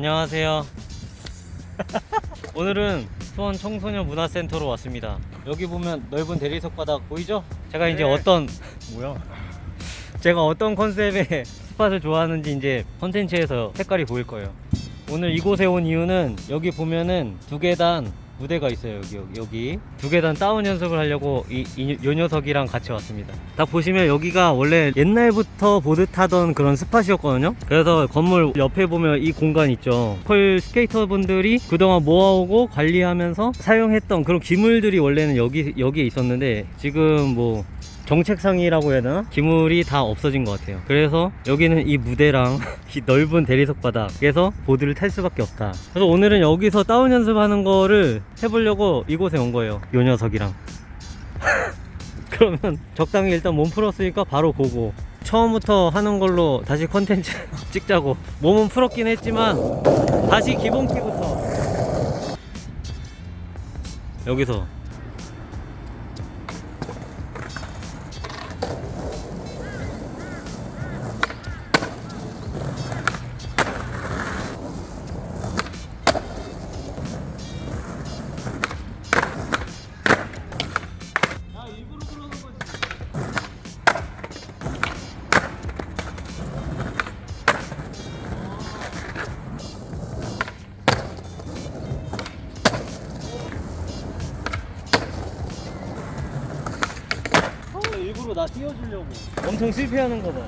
안녕하세요. 오늘은 수원 청소년 문화센터로 왔습니다. 여기 보면 넓은 대리석 바닥 보이죠? 제가 이제 네. 어떤 뭐야? 제가 어떤 컨셉의 spot을 좋아하는지 이제 컨텐츠에서 색깔이 보일 거예요. 오늘 이곳에 온 이유는 여기 보면은 두 계단 무대가 있어요. 여기 여기, 여기. 두 계단 다운 연습을 하려고 이, 이, 요 녀석이랑 같이 왔습니다. 딱 보시면 여기가 원래 옛날부터 보드 타던 그런 spot이었거든요. 그래서 건물 옆에 보면 이 공간 있죠. 펄 스케이터 분들이 그동안 모아오고 관리하면서 사용했던 그런 기물들이 원래는 여기 여기에 있었는데 지금 뭐 정책상이라고 해야 되나? 기물이 다 없어진 것 같아요. 그래서 여기는 이 무대랑 이 넓은 대리석 바닥에서 보드를 탈 수밖에 없다. 그래서 오늘은 여기서 다운 연습하는 거를 해보려고 이곳에 온 거예요. 요 녀석이랑. 그러면 적당히 일단 몸 풀었으니까 바로 고고. 처음부터 하는 걸로 다시 컨텐츠 찍자고. 몸은 풀었긴 했지만 다시 기본기부터. 여기서 일부러 나 띄워주려고. 엄청 실패하는 거 봐.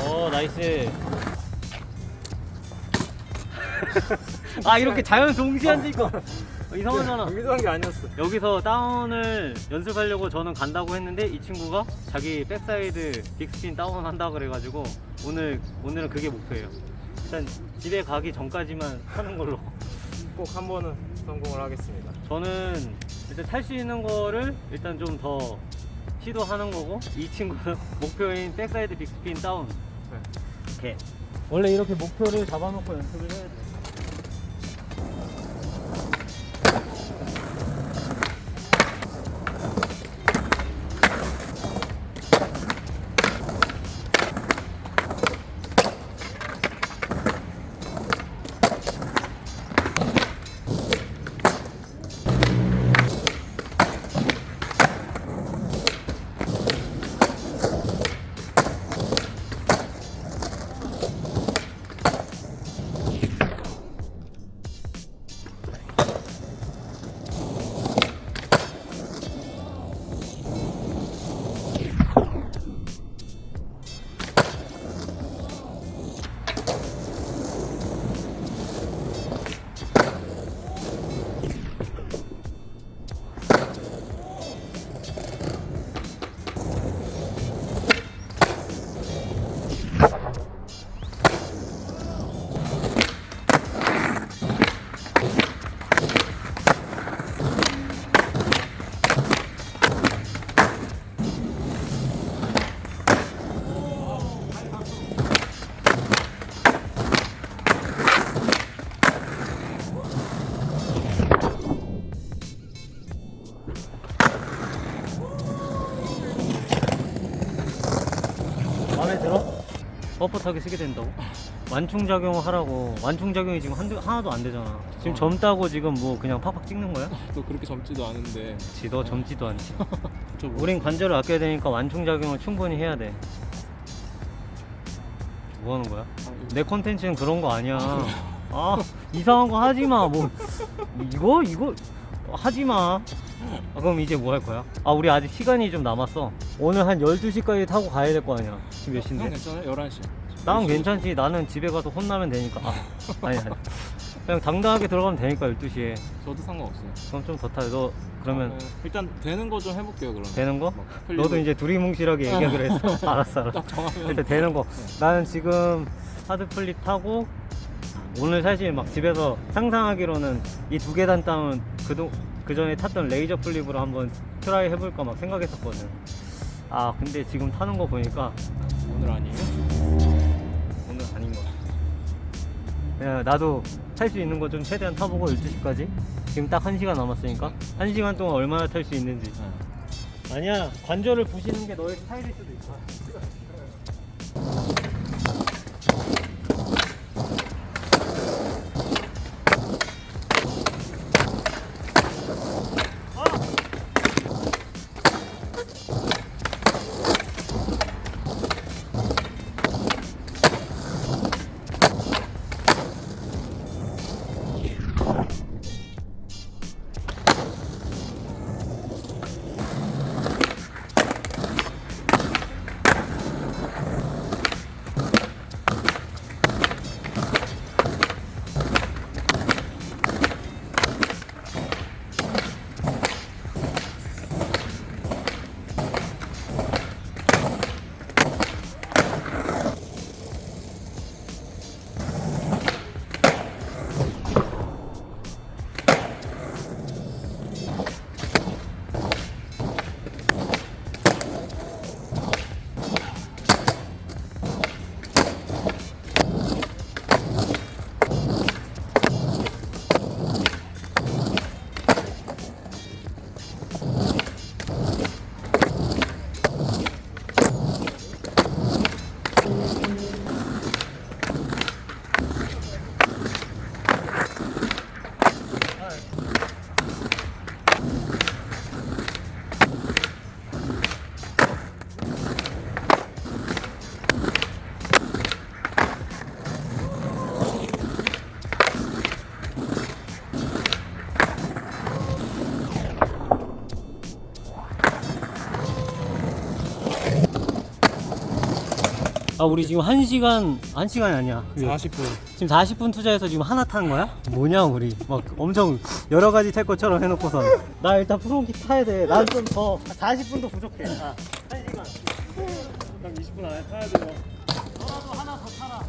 어 nice. 아 이렇게 자연 동시에 앉으니까 이상하잖아. 의도한 게 아니었어. 여기서 다운을 연습하려고 저는 간다고 했는데 이 친구가 자기 backside bigspin 다운 한다 그래가지고 오늘 오늘은 그게 목표예요. 일단 집에 가기 전까지만 하는 걸로. 꼭 한 번은 성공을 하겠습니다. 저는 일단 탈 수 있는 거를 일단 좀 더 시도하는 거고 이 친구는 목표인 backside bigspin 다운. 네. 이렇게 원래 이렇게 목표를 잡아놓고 연습을 해야 돼. 뻣뻣하게 쓰게 된다고? 완충작용을 하라고 완충작용이 지금 한두, 하나도 안 되잖아 지금 어. 젊다고 지금 뭐 그냥 팍팍 찍는 거야? 또 그렇게 젊지도 않은데. 그치 너 젊지도 않지 저 뭐, 우린 관절을 아껴야 되니까 완충작용을 충분히 해야 돼 뭐 하는 거야? 내 컨텐츠는 그런 거 아니야 아 이상한 거 하지마 뭐 이거? 이거 하지마 아, 그럼 이제 뭐 할 거야? 아 우리 아직 시간이 좀 남았어 오늘 한 12시까지 타고 가야 될 거 아니야 지금 몇 시인데? 형 괜찮아요? 11시. 난 괜찮지. 나는 집에 가서 혼나면 되니까. 아, 아니, 아니. 그냥 당당하게 들어가면 되니까, 12시에. 저도 상관없어요. 그럼 좀 더 타. 너, 그러면 네. 일단 되는 거 좀 해볼게요, 그러면. 되는 거? 너도 이제 두리뭉실하게 얘기하기로 했어. 알았어, 알았어. 일단 되는 거. 나는 지금 hard flip 타고, 오늘 사실 막 집에서 상상하기로는 이 두 계단 다운 그동, 그 전에 탔던 laser flip으로 한번 try 해볼까 막 생각했었거든. 아, 근데 지금 타는 거 보니까 오늘 아니에요? 오늘 아닌 것 같아. 그냥 나도 탈 수 있는 거 좀 최대한 타보고 12시까지. 지금 딱 1시간 남았으니까. 1시간 동안 얼마나 탈 수 있는지. 네. 아니야, 관절을 부시는 게 너의 스타일일 수도 있어. 아 우리 지금 1시간 1시간이 아니야. 40분. 지금 40분 투자해서 지금 하나 타는 거야? 뭐냐 우리. 막 엄청 여러 가지 탈 것처럼 해놓고서 나 일단 프로기 타야 돼난 좀더 40분도 부족해. 아, 1시간. 딱 20분 안에 타야 돼요. 너라도 하나 더 타라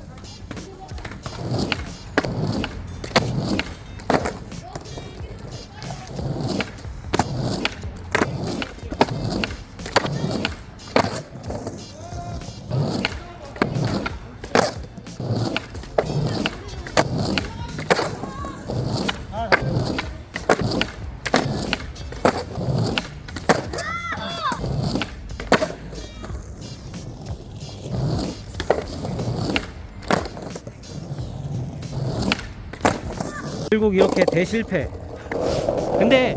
결국 이렇게 대실패. 근데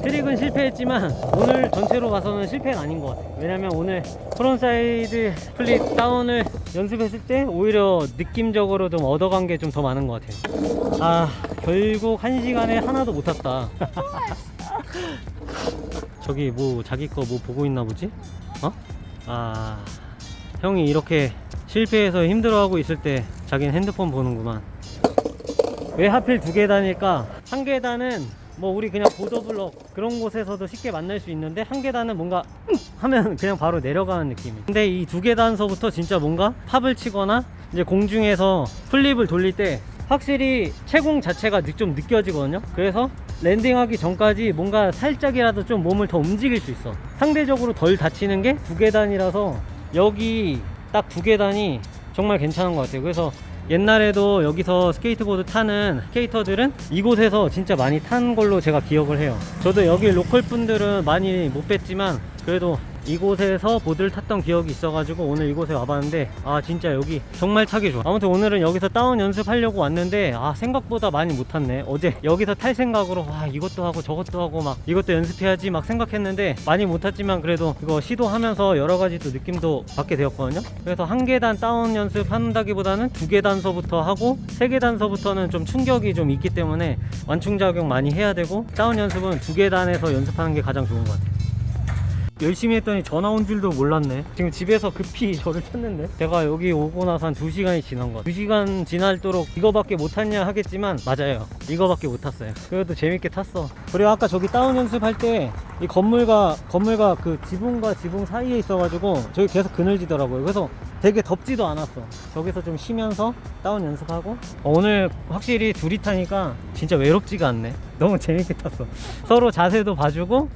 트릭은 실패했지만 오늘 전체로 봐서는 실패는 아닌 것 같아요. 왜냐면 오늘 frontside flip 다운을 연습했을 때 오히려 느낌적으로 좀 얻어간 게 좀 더 많은 것 같아요. 아 결국 한 시간에 하나도 못 탔다. 저기 뭐 자기 거 뭐 보고 있나 보지? 어? 아 형이 이렇게 실패해서 힘들어하고 있을 때 자기는 핸드폰 보는구만 왜 하필 두 계단일까? 한 계단은 뭐 우리 그냥 보더블럭 그런 곳에서도 쉽게 만날 수 있는데 한 계단은 뭔가 음 하면 그냥 바로 내려가는 느낌이 근데 이 두 계단서부터 진짜 뭔가 팝을 치거나 이제 공중에서 플립을 돌릴 때 확실히 채공 자체가 느- 좀 느껴지거든요. 그래서 랜딩하기 전까지 뭔가 살짝이라도 좀 몸을 더 움직일 수 있어. 상대적으로 덜 다치는 게 두 계단이라서 여기 딱 두 계단이 정말 괜찮은 것 같아요. 그래서 옛날에도 여기서 스케이트보드 타는 스케이터들은 이곳에서 진짜 많이 탄 걸로 제가 기억을 해요. 저도 여기 local 분들은 많이 못 뵀지만 그래도 이곳에서 보드를 탔던 기억이 있어가지고 오늘 이곳에 와봤는데 아 진짜 여기 정말 타기 좋아. 아무튼 오늘은 여기서 다운 연습하려고 왔는데 아 생각보다 많이 못 탔네. 어제 여기서 탈 생각으로 와 이것도 하고 저것도 하고 막 이것도 연습해야지 막 생각했는데 많이 못 탔지만 그래도 이거 시도하면서 여러 가지 또 느낌도 받게 되었거든요. 그래서 한 계단 다운 연습한다기보다는 두 계단서부터 하고 세 계단서부터는 좀 충격이 좀 있기 때문에 완충작용 많이 해야 되고 다운 연습은 두 계단에서 연습하는 게 가장 좋은 것 같아요 열심히 했더니 전화 온 줄도 몰랐네. 지금 집에서 급히 저를 찾는데? 제가 여기 오고 나서 한 2시간이 지난 것 2시간 지날도록 이거밖에 못 탔냐 하겠지만 맞아요. 이거밖에 못 탔어요. 그래도 재밌게 탔어. 그리고 아까 저기 다운 연습할 때 이 건물과 건물과 그 지붕과 지붕 사이에 있어가지고 저기 계속 그늘지더라고요. 그래서 되게 덥지도 않았어. 저기서 좀 쉬면서 다운 연습하고. 어, 오늘 확실히 둘이 타니까 진짜 외롭지가 않네 너무 재밌게 탔어. 서로 자세도 봐주고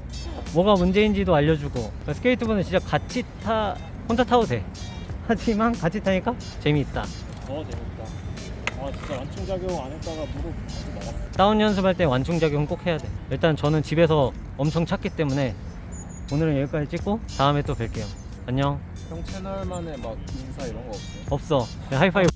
뭐가 문제인지도 알려주고. 스케이트보드는 진짜 같이 타 혼자 타도 돼. 하지만 같이 타니까 재미있다. 어 재밌다. 아 진짜 완충 작용 안 했다가 무릎 나갔어. 다운 연습할 때 완충작용 꼭 해야 돼. 일단 저는 집에서 엄청 찼기 때문에 오늘은 여기까지 찍고 다음에 또 뵐게요. 안녕. 형 채널만의 막 인사 이런 거 없어요? 없어. 그냥 하이파이브